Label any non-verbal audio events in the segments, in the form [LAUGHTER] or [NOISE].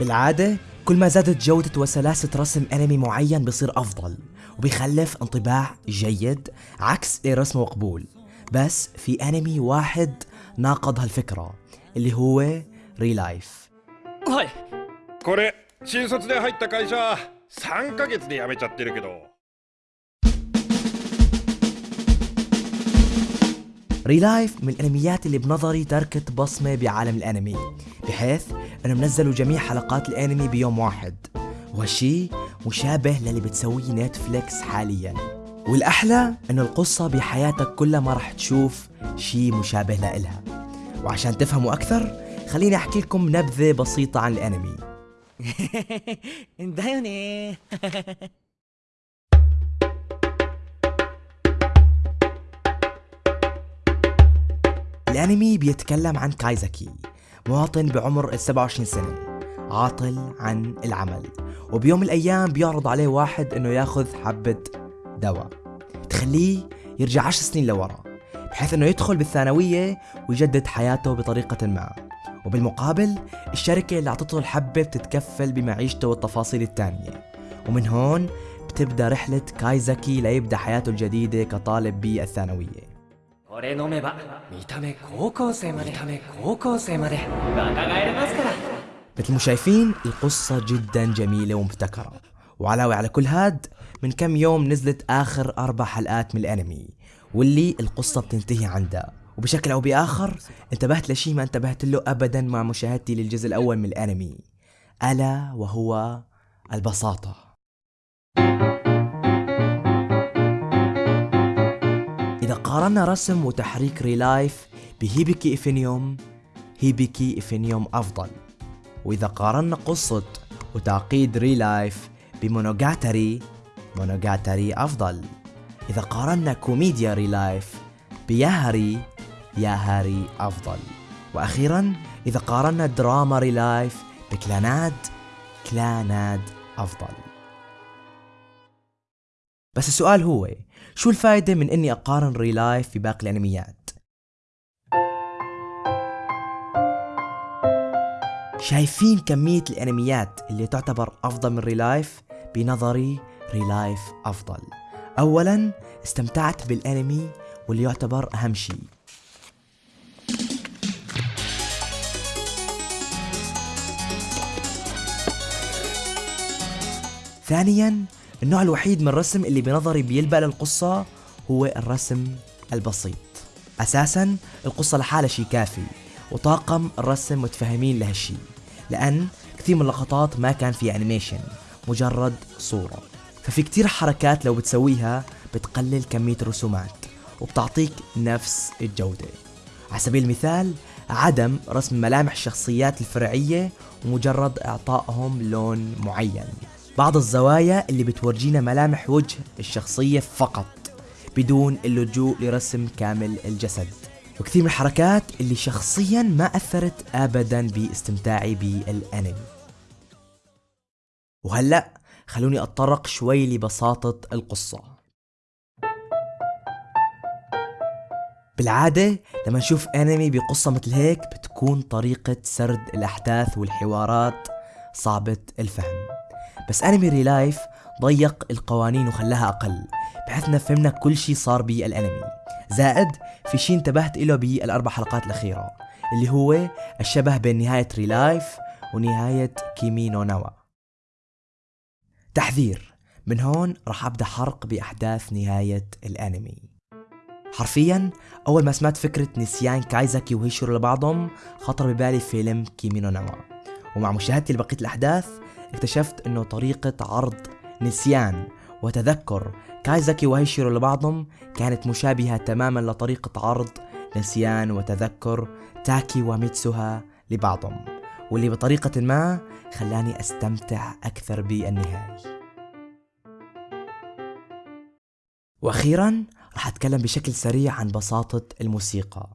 بالعادة كل ما زادت جودة وسلاسة رسم أنمي معين بصير أفضل وبيخلف انطباع جيد عكس رسمه مقبول بس في أنمي واحد ناقض هالفكرة اللي هو ريلايف はいこれ新卒で入った会社3ヶ月で辞めちゃってるけど ريلايف من الانميات اللي بنظري تركت بصمة بعالم الانمي بحيث انهم نزلوا جميع حلقات الانمي بيوم واحد وهالشي مشابه للي بتسويه نتفليكس حاليا والاحلى انه القصة بحياتك كلها ما راح تشوف شي مشابه لإلها وعشان تفهموا اكثر خليني احكي لكم نبذة بسيطة عن الانمي [LAUGHS] だよね [LAUGHS] الأنمي بيتكلم عن كايزاكي مواطن بعمر ال 27 سنة عاطل عن العمل وبيوم من الأيام بيعرض عليه واحد إنه ياخذ حبة دواء. تخليه يرجع 10 سنين لورا بحيث إنه يدخل بالثانوية ويجدد حياته بطريقة ما. وبالمقابل الشركة اللي أعطته الحبة بتتكفل بمعيشته والتفاصيل التانية. ومن هون بتبدأ رحلة كايزاكي ليبدأ حياته الجديدة كطالب بالثانوية. これ飲めば見た目高校生まで見た目高校生まで若返れますから مثل ما شايفين القصة جدا جميلة ومبتكرة وعلاوة على كل هاد من كم يوم نزلت آخر أربع حلقات من الأنمي واللي القصة بتنتهي عندها وبشكل أو بآخر انتبهت لشيء ما انتبهت له أبدا مع مشاهدتي للجزء الأول من الأنمي ألا وهو البساطة إذا قارنا رسم وتحريك ReLIFE ب Hibike Euphonium Hibike Euphonium أفضل. وإذا قارنا قصة وتعقيد ReLIFE ب Monogatari Monogatari أفضل. إذا قارنا كوميديا ReLIFE ب Yahari Yahari أفضل. وأخيرا إذا قارنا دراما ReLIFE ب Clannad Clannad أفضل. بس السؤال هو شو الفائدة من إني أقارن ReLIFE في باقي الأنميات؟ شايفين كمية الأنميات اللي تعتبر أفضل من ReLIFE بنظري ReLIFE أفضل. أولا استمتعت بالأنمي واللي يعتبر أهم شيء. ثانيا النوع الوحيد من الرسم اللي بنظري بيلبق للقصة هو الرسم البسيط. أساسا القصة لحالها شي كافي وطاقم الرسم متفهمين لهالشي لأن كثير من اللقطات ما كان فيها animation مجرد صورة. ففي كتير حركات لو بتسويها بتقلل كمية الرسومات وبتعطيك نفس الجودة. على سبيل المثال عدم رسم ملامح الشخصيات الفرعية ومجرد إعطائهم لون معين. بعض الزوايا اللي بتورجينا ملامح وجه الشخصية فقط بدون اللجوء لرسم كامل الجسد. وكثير من الحركات اللي شخصيا ما أثرت أبدا باستمتاعي بالأنمي. وهلأ خلوني أتطرق شوي لبساطة القصة. بالعادة لما نشوف أنمي بقصة مثل هيك بتكون طريقة سرد الأحداث والحوارات صعبة الفهم. بس أنمي ReLIFE ضيق القوانين وخلاها أقل بحيث فهمنا كل شي صار بالأنمي. زائد في شي انتبهت له بالأربع حلقات الأخيرة اللي هو الشبه بين نهاية ReLIFE ونهاية Kimi no Na wa تحذير من هون راح أبدأ حرق بأحداث نهاية الأنمي. حرفيا أول ما سمعت فكرة نسيان كايزاكي وهيشيرو لبعضهم خطر ببالي فيلم Kimi no Na wa ومع مشاهدتي لبقية الأحداث اكتشفت إنه طريقة عرض نسيان وتذكر كايزاكي وهيشيرو لبعضهم كانت مشابهة تماما لطريقة عرض نسيان وتذكر تاكي وميتسوها لبعضهم واللي بطريقة ما خلاني أستمتع أكثر بالنهاية. وأخيرا راح أتكلم بشكل سريع عن بساطة الموسيقى.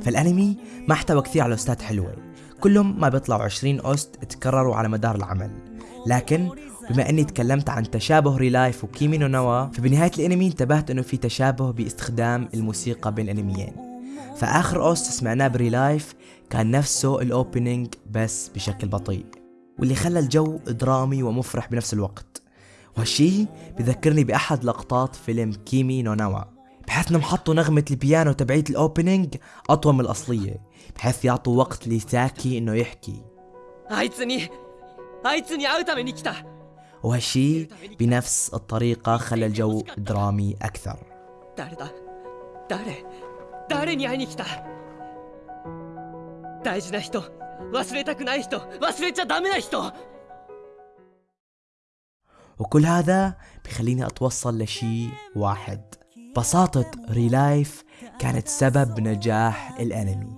فالانمي ما احتوى كثير على OST ات حلوة كلهم ما بيطلعوا 20 OST تكرروا على مدار العمل. لكن بما إني تكلمت عن تشابه ReLIFE و Kimi no Na wa فبنهاية الانمي انتبهت إنه في تشابه باستخدام الموسيقى بين الانميين. فآخر OST سمعناه ب ReLIFE كان نفسه ال opening بس بشكل بطيء واللي خلى الجو درامي ومفرح بنفس الوقت. وهالشي بذكرني بأحد لقطات فيلم Kimi no Na wa. بحيث إنهم حطوا نغمة البيانو تبعيت ال opening أطول من الأصلية بحيث يعطوا وقت لتاكي إنه يحكي. وهالشي بنفس الطريقة خلى الجو درامي أكثر. وكل هذا بخليني أتوصل لشي واحد. بساطة ريلايف كانت سبب نجاح الأنمي